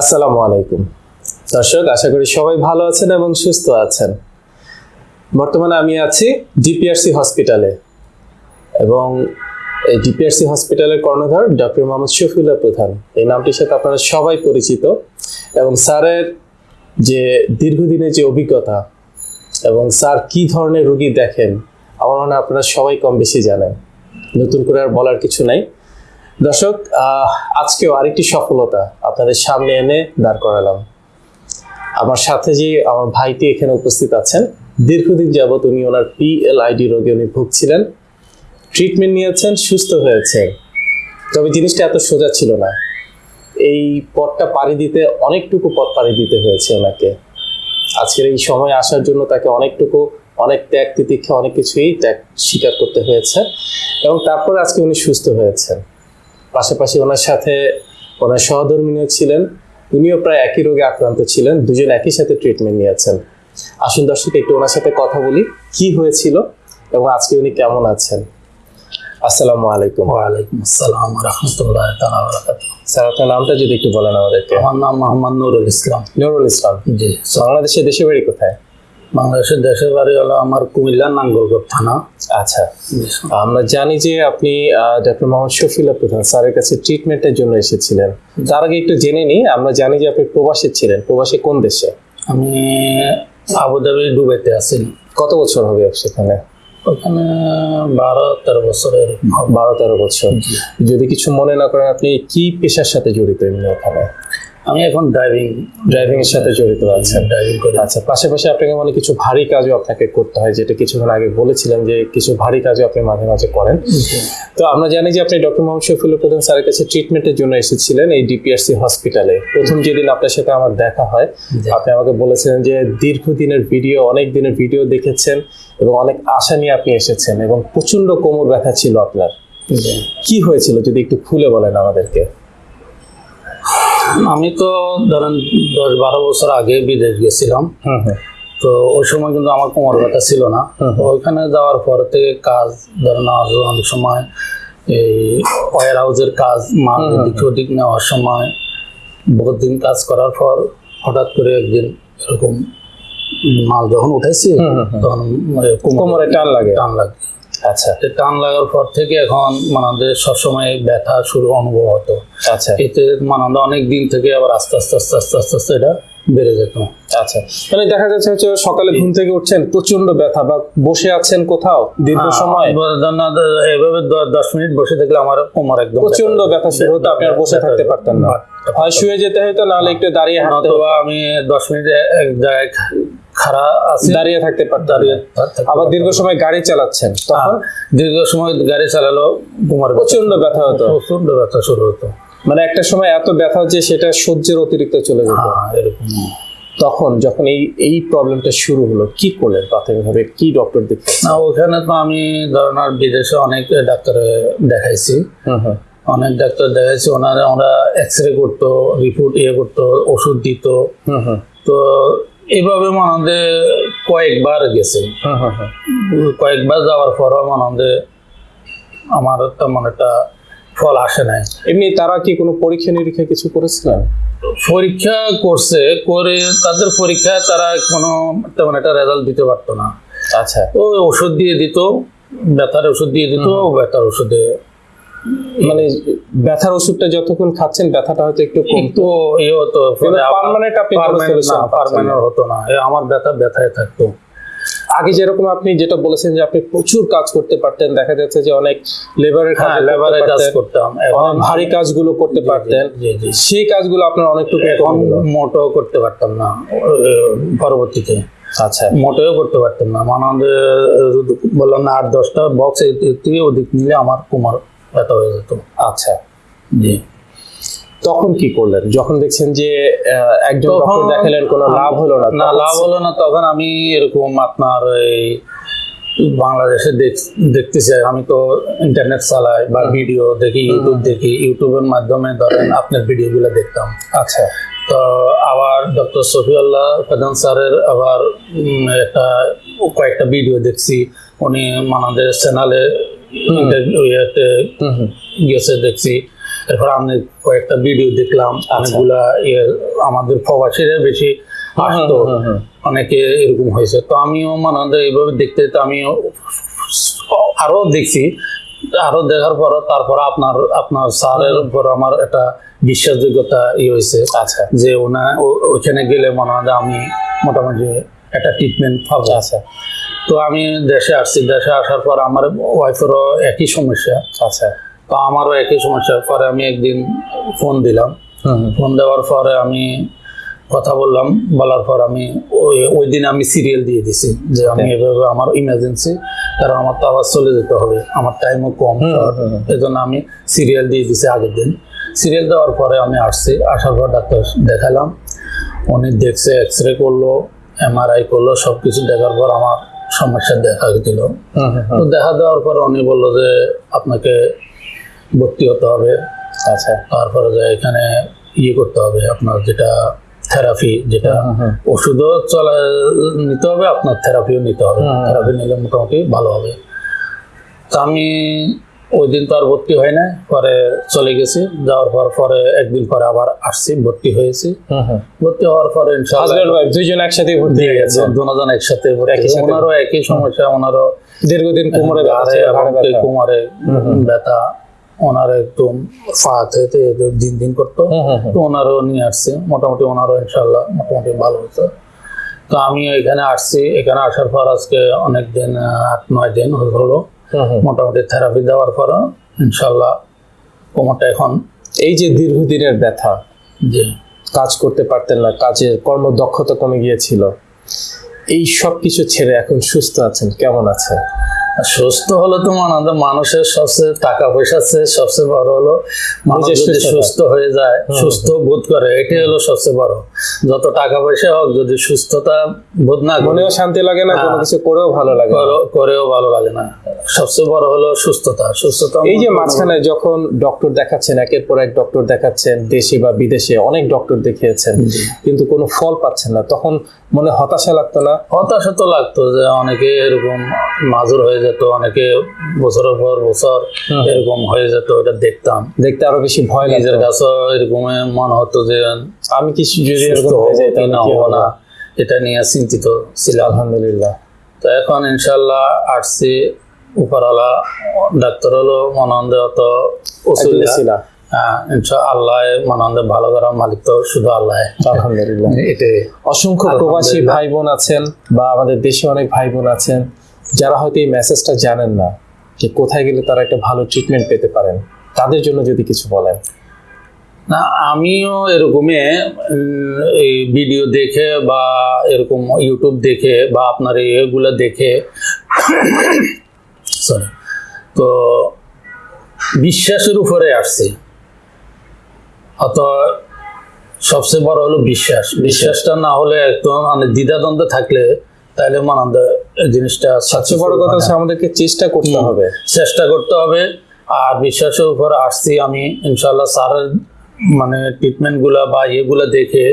আসসালামু আলাইকুম। দর্শক, আশা করি সবাই ভালো আছেন এবং সুস্থ আছেন। বর্তমানে আমি আছি ডিপিআরসি হসপিটালে এবং এই ডিপিআরসি হসপিটালের কর্ণধার ডক্টর মোহাম্মদ শফিউল্লাহ প্রধান। এই নামটির সাথে আপনারা সবাই পরিচিত এবং স্যারের যে দীর্ঘদিনের যে অভিজ্ঞতা এবং স্যার কি ধরনের রোগী দেখেন, আমার মনে হয় আপনারা সবাই কম বেশি জানেন। নতুন করে আর বলার কিছু নাই। দর্শক আজকেও আরেকটি সফলতা আপনাদের সামনে এনে দাঁড় করালাম। আমার সাথে যে আমার ভাইটি এখানে উপস্থিত আছেন, দীর্ঘদিন যাবত উনি ওনার পিএলআইডি রোগে উনি ভুগছিলেন ট্রিটমেন্ট নিয়েছেন, সুস্থ হয়েছে তবে জিনিসটা এত সোজা ছিল না। এই পথটা পাড়ি দিতে, অনেকটুকু পথ পাড়ি দিতে হয়েছে ওনাকে। আজকের এই সময় আসার জন্য তাকে অনেকটুকু, অনেক ত্যাগ তিতিক্ষা অনেক কিছুই ত্যাগ স্বীকার করতে হয়েছে এবং তারপর আজকে উনি সুস্থ হয়েছেন। পাশাপাশি ওনার সাথে ওনার সহধর্মিনীয় ছিলেন। উনিও প্রায় একই রোগে আক্রান্ত ছিলেন। দুজন একই সাথে ট্রিটমেন্ট নিয়েছেন। আসুন দর্শক একটু ওনার সাথে কথা বলি। কি হয়েছিল এবং আজকে উনি কেমন আছেন? আসসালামু আলাইকুম। ওয়ালাইকুম আসসালাম রহমতুল্লাহ স্যার আপনার নামটা যদি একটু বলেন আমাদেরকে। আমার নাম মোহাম্মদ নুরুল ইসলাম। নুরুল ইসলাম। জি। বাংলাদেশের দেশে বাড়ি কোথায়? বাংলাদেশের দেশের বাড়ি হলো আমার কুমিল্লা নাঙ্গলকোট থানা। আচ্ছা। আমরা জানি যে আপনি ডক্টর মোহাম্মদ শফিলা প্রধান স্যারের কাছে ট্রিটমেন্টের জন্য এসেছিলেন। তার আগে একটু জেনে নিই আমরা জানি যে আপনি প্রবাসী ছিলেন। প্রবাসী কোন দেশে? আমি আবুধাবি ডুবেতে আছি। কত বছর হবে সেখানে? ওখানে বারো তেরো বছর বারো তেরো বছর। যদি কিছু মনে না করেন আপনি কি পেশার সাথে জড়িত এমনি ওখানে? আমি এখন ড্রাইভিং ড্রাইভিং এর সাথে জড়িত আছি। ড্রাইভিং করি। আচ্ছা পাশাপাশি আপনাকে মানে কিছু ভারী কাজও আপনাকে করতে হয় যেটা কিছুক্ষণ আগে বলেছিলেন যে কিছু ভারী কাজও আপনি মাঝে মাঝে করেন। তো আমরা জানি যে আপনি ডক্টর মোহাম্মদ শফিউল্লাহ প্রধান স্যারের কাছে ট্রিটমেন্টের জন্য এসেছিলেন এই ডিপিআরসি হসপিটালে প্রথম যেদিন আপনার সাথে আমার দেখা হয়। আপনি আমাকে বলেছিলেন যে দীর্ঘদিনের ভিডিও অনেক দিনের ভিডিও দেখেছেন এবং অনেক আশা নিয়ে আপনি এসেছেন এবং প্রচণ্ড কোমর ব্যথা ছিল আপনার। কি হয়েছিল যদি একটু খুলে বলেন আমাদেরকে? আমি তো ধরেন দশ বারো বছর আগে বিদেশ গেছিলাম। তো ওই সময় কিন্তু আমার কোমর ব্যথা ছিল না। ওইখানে যাওয়ার পর থেকে কাজ ধরেন অনেক সময় এই ওয়ার হাউসের কাজ মাল এদিক ওদিক নেওয়ার সময় বহুত দিন কাজ করার পর হঠাৎ করে একদিন এরকম মাল যখন উঠেছি। তখন মানে কোমরে টান লাগে। টান লাগে। আচ্ছা। টান লাগার পর থেকে এখন মানে সবসময় ব্যথা শুরু অনুভব হতো। আচ্ছা। এতে মানে অনেক দিন থেকে আবার আস্তে আস্তে আস্তে আস্তে আস্তে আস্তে এটা বেড়ে যেত। আচ্ছা। মানে দেখা যাচ্ছে হচ্ছে সকালে ঘুম থেকে উঠছেন প্রচণ্ড ব্যথা বা বসে আছেন কোথাও দীর্ঘ সময়? এভাবে দশ মিনিট বসে থাকলে আমার কোমর একদম প্রচণ্ড ব্যথা শুরু হতো আপনি আর বসে থাকতে পারতেন না। হয় শুয়ে যেতে হতো নাহলে একটু দাঁড়িয়ে হাঁটতে আমি দশ মিনিট এক জায়গায় খাড়া আছি। দাঁড়িয়ে থাকতে দাঁড়িয়ে আবার দীর্ঘ সময় গাড়ি চালাচ্ছেন তখন? দীর্ঘ সময় গাড়ি চালালো ব্যথা- প্রচণ্ড ব্যথা হতো। প্রচণ্ড ব্যথা শুরু হতো। মানে একটা সময় এত ব্যথা যে সেটা সহ্যের অতিরিক্ত চলে যেত। হ্যাঁ এরকম। তখন যখন এই এই প্রবলেমটা শুরু হলো কি করলেন প্রাথমিকভাবে? কি ডক্টর দেখলেন না ওখানে তো আমি ধরেন আর বিদেশে অনেক ডাক্তার দেখাইছি। হুম হুম। অনেক ডাক্তার দেখাইছি ওনারা ওরা এক্স রে করতো রিপোর্ট ইয়ে করতো ওষুধ দিত। হুম হুম। তো এইভাবে মানে কয়েকবার গেছে। হুম হুম হুম কয়েকবার যাওয়ার পরও মানে আমার তেমন একটা ফল আসে নাই। এমনি তারা কি কোনো পরীক্ষা নিরীক্ষা কিছু করেছিলেন পরীক্ষা করছে করে তাদের পরীক্ষায় তারা কোনো তেমন একটা রেজাল্ট দিতে পারতো না। আচ্ছা। তো ওষুধ দিয়ে দিত ব্যথার ওষুধ দিয়ে দিত ব্যথার ওষুধে মানে ব্যথার ওষুধটা যতক্ষণ খাচ্ছেন ব্যথাটা হয়তো একটু কম একটু ইয়ে হতো পার্মানেন্ট আপনি। পারমানেন্ট হতো না। আমার ব্যথা ব্যথায় থাকতো। আগে যেরকম আপনি যেটা বলেছেন যে আপনি প্রচুর কাজ করতে পারতেন দেখা যাচ্ছে যে অনেক লেবারের কাজ হ্যাঁ লেবারে কাজ করতাম। অনেক ভারী কাজগুলো করতে পারতেন। সেই কাজগুলো আপনার অনেকটু এখন মোটো করতে পারতাম না পরবর্তীতে। আচ্ছা। মোটেও করতে পারতাম না। মানে বললাম না আট দশটা বক্স থেকে অধিক নিলে আমার কোমর ব্যথা হয়ে যেত। আচ্ছা। জি। তখন কি করলেন? যখন দেখছেন যে একজন ডক্টর দেখালেন কোনো লাভ হলো না না লাভ হলো না তখন আমি এরকম আপনার এই বাংলাদেশে দেখ- দেখতেছি আমি তো ইন্টারনেট চালাই বা ভিডিও দেখি ইউটিউব দেখি ইউটিউবের মাধ্যমে ধরেন আপনার ভিডিওগুলো দেখতাম। আচ্ছা। তো আবার ডক্টর সফিউল্লাহ প্রধান স্যারের আবার একটা কয়েকটা ভিডিও দেখছি উনি আমাদের চ্যানেলে ইয়েতে গেছে দেখছি। এরপর আমি কয়েকটা ভিডিও দেখলাম অনেকগুলা ইয়ে আমাদের প্রবাসীরা বেশি আসতো। অনেকে এরকম হয়েছে। তো আমিও মানে আমাদের এইভাবে দেখতে দেখতে আমিও আরও দেখছি। আরও দেখার পর তারপর আপনার আপনার স্যারের উপর আমার একটা বিশ্বাসযোগ্যতা ই হয়েছে। আচ্ছা। যে ওনা ওইখানে গেলে মনে হয় আমি মোটামুটি একটা ট্রিটমেন্ট পাবো। আচ্ছা। তো আমি দেশে আসছি। দেশে আসার পর আমার ওয়াইফেরও একই সমস্যা। আচ্ছা। তো আমারও একই সমস্যা পরে আমি একদিন ফোন দিলাম। ফোন দেওয়ার পরে আমি কথা বললাম। বলার পর আমি ওই ওই দিন আমি সিরিয়াল দিয়ে দিছি যে আমি এভাবে আমার ইমার্জেন্সি কারণ আমার তো আবার চলে যেতে হবে। আমার টাইমও কম। হুম, short। হুম, হুম। এই জন্য আমি সিরিয়াল দিয়ে দিছি আগের দিন। সিরিয়াল দেওয়ার পরে আমি আসছি। আসার পর ডাক্তার দেখালাম। উনি দেখছে এক্স রে করল এমআরআই করল সব কিছু দেখার পর আমার সমস্যা দেখা দিল। তো দেখা দেওয়ার পর উনি বলল যে আপনাকে ভর্তি হতে হবে। আচ্ছা। তারপরে যে এখানে ইয়ে করতে হবে আপনার যেটা থেরাপি যেটা। ওষুধও চলা নিতে হবে আপনার থেরাপিও নিতে হবে। থেরাপি নিলে মোটামুটি ভালো হবে। তা আমি ওই দিন তো আর ভর্তি হয় না পরে চলে গেছি। যাওয়ার পর পরে একদিন পরে আবার আসছি ভর্তি হয়েছি। ভর্তি হওয়ার পরে দুইজন একসাথে ভর্তি হয়ে গেছে। দুজন একসাথে ওনারও একই সমস্যা ওনারও দীর্ঘদিন কোমরে। কোমরে ব্যথা ওনার একদম ফাতে দিন দিন করতো। তো ওনারও নিয়ে আসছে মোটামুটি ওনারও ইনশাল্লাহ মোটামুটি ভালো হচ্ছে তো আমি এখানে আসছি এখানে আসার পর আজকে অনেক দিন আট নয় দিন হলো। মোটামুটি থেরাপি দেওয়ার পর ইনশাল্লাহ কোমরটা এখন এই যে দীর্ঘদিনের ব্যথা যে কাজ করতে পারতেন না কাজের কর্মদক্ষতা কমে গিয়েছিল এই সব কিছু ছেড়ে এখন সুস্থ আছেন কেমন আছে সুস্থ হলে তো মানে মানুষের সবচেয়ে টাকা পয়সা আছে সবচেয়ে বড় হলো মানুষ যদি সুস্থ হয়ে যায় সুস্থ বোধ করে এটাই হলো সবচেয়ে বড়। যত টাকা পয়সা হোক যদি সুস্থতা বোধ না মনেও শান্তি লাগে না কোনো হ্যাঁ। কিছু করেও ভালো লাগে করেও ভালো লাগে না। সবচেয়ে বড় হলো সুস্থতা। সুস্থতা এই যে মাঝখানে যখন ডক্টর দেখাচ্ছেন একের পর এক ডক্টর দেখাচ্ছেন দেশে বা বিদেশে অনেক ডক্টর দেখিয়েছেন কিন্তু কোনো ফল পাচ্ছেন না তখন মনে হতাশা লাগতো না? হতাশা তো লাগতো যে অনেকে এরকম মাজুর হয়ে যেত অনেকে বছরের পর বছর এরকম হয়ে যেত এটা দেখতাম। দেখতে আরও বেশি ভয় নিজের কাছেও এরকম মনে হতো যে আমি কি যদি এরকম হয়ে যাই না হব না এটা নিয়ে চিন্তিত ছিলাম। আলহামদুলিল্লাহ। তো এখন ইনশাল্লাহ আসছি উপরওয়ালা ডাক্তার হলো মনানন্দ অত ইনশা আল্লাহ ভালো করার মালিক তো শুধু আল্লাহ। আলহামদুলিল্লাহ। এটাই। অসংখ্য প্রবাসী আলহামদুলিল্লাহ। ভাই বোন আছেন বা আমাদের দেশে অনেক ভাই বোন আছেন যারা হয়তো এই মেসেজটা জানেন না যে কোথায় গেলে তারা একটা ভালো ট্রিটমেন্ট পেতে পারেন। তাদের জন্য যদি কিছু বলেন। না আমিও এরকমই এই ভিডিও দেখে বা এরকম ইউটিউব দেখে বা আপনার এগুলো দেখে সরি তো বিশ্বাসের উপরে আসছে। অত সবচেয়ে বড় হলো বিশ্বাস। বিশ্বাসটা না হলে একদম মানে দ্বিধাদ্বন্দ্বে থাকলে তাহলে মানন্দ জিনিসটা সবচেয়ে বড় কথা হচ্ছে আমাদেরকে চেষ্টা করতে হবে। চেষ্টা করতে হবে। আর বিশ্বাসের উপর আসছি আমি ইনশাল্লাহ স্যারের মানে ট্রিটমেন্টগুলো বা ইয়েগুলো দেখে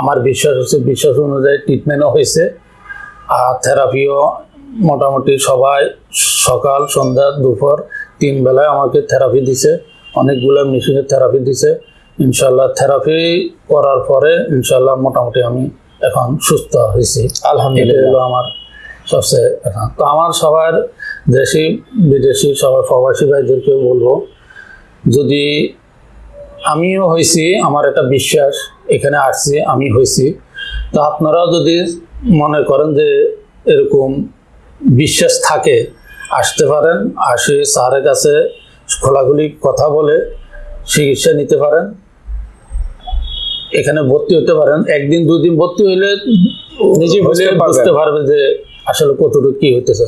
আমার বিশ্বাস হচ্ছে বিশ্বাস অনুযায়ী ট্রিটমেন্টও হয়েছে। আর থেরাপিও মোটামুটি সবাই সকাল সন্ধ্যা দুপুর তিন বেলায় আমাকে থেরাপি দিছে। অনেকগুলো মেশিনের থেরাপি দিছে। ইনশাল্লাহ থেরাপি করার পরে ইনশাল্লাহ মোটামুটি আমি এখন সুস্থ হয়েছি। আলহামদুলিল্লাহ। আমার সবচেয়ে এখন তো আমার সবার দেশি বিদেশি সবার প্রবাসী ভাইদেরকে বলব যদি আমিও হয়েছি আমার একটা বিশ্বাস এখানে আসছি আমি হয়েছি। তো আপনারাও যদি মনে করেন যে এরকম বিশ্বাস থাকে আসতে পারেন আসে স্যারের কাছে খোলাখুলি কথা বলে চিকিৎসা নিতে পারেন। এখানে ভর্তি হতে পারেন। একদিন দুদিন ভর্তি হইলে নিজে। বুঝতে পারবে যে আসলে কতটুকু কি হইতেছে।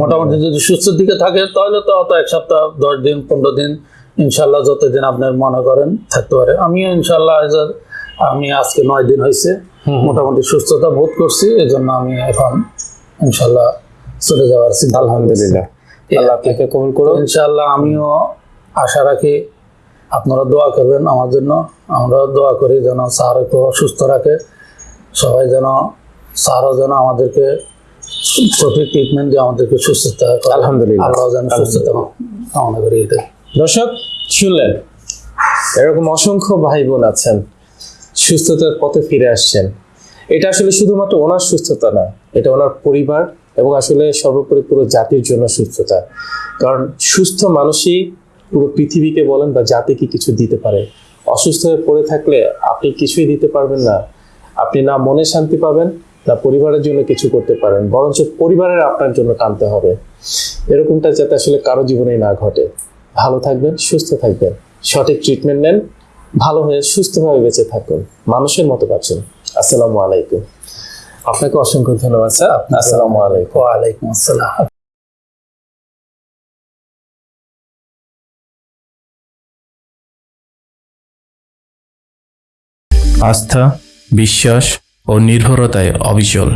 মোটামুটি যদি সুস্থ দিকে থাকে তাহলে তো অত এক সপ্তাহ দশ দিন পনেরো দিন ইনশাল্লাহ যতদিন আপনার মনে করেন থাকতে পারে। আমিও ইনশাল্লাহ আমি আজকে নয় দিন হয়েছে মোটামুটি সুস্থতা বোধ করছি এই জন্য আমি এখন ইনশাল্লাহ চলে যাওয়ার চিন্তা আলহামদুলিল্লাহ। আল্লাহ আপনাকে কবুল করুন ইনশাল্লাহ আমিও আশা রাখি আপনারা দোয়া করবেন আমার জন্য। আমরাও দোয়া করি যেন স্যারকে সুস্থ রাখে। সবাই যেন স্যারও যেন আমাদেরকে সঠিক ট্রিটমেন্ট দিয়ে আমাদেরকে সুস্থতা। আলহামদুলিল্লাহ। আল্লাহ যেন সুস্থতা কামনা করি এটা দর্শক শুনলেন? এরকম অসংখ্য ভাই বোন আছেন সুস্থতার পথে ফিরে আসছেন। এটা আসলে শুধুমাত্র ওনার সুস্থতা না এটা ওনার পরিবার এবং আসলে সর্বোপরি পুরো জাতির জন্য সুস্থতা। কারণ সুস্থ মানুষই পুরো পৃথিবীকে বলেন বা জাতিকে কিছু দিতে পারে। অসুস্থ হয়ে পড়ে থাকলে আপনি কিছুই দিতে পারবেন না। আপনি না মনে শান্তি পাবেন, না পরিবারের জন্য কিছু করতে পারেন। বরঞ্চ পরিবারের আপনার জন্য টানতে হবে। এরকমটা যাতে আসলে কারও জীবনেই না ঘটে। ভালো থাকবেন, সুস্থ থাকবেন। সঠিক ট্রিটমেন্ট নেন, ভালো হয়ে সুস্থভাবে বেঁচে থাকুন। মানুষের মতো বাঁচুন। আসসালামু আলাইকুম। আপনাকে অসংখ্য ধন্যবাদ স্যার। আসসালামু আলাইকুম। ওয়ালাইকুম আসসালাম। আস্থা বিশ্বাস ও নির্ভরতায় অবিচল।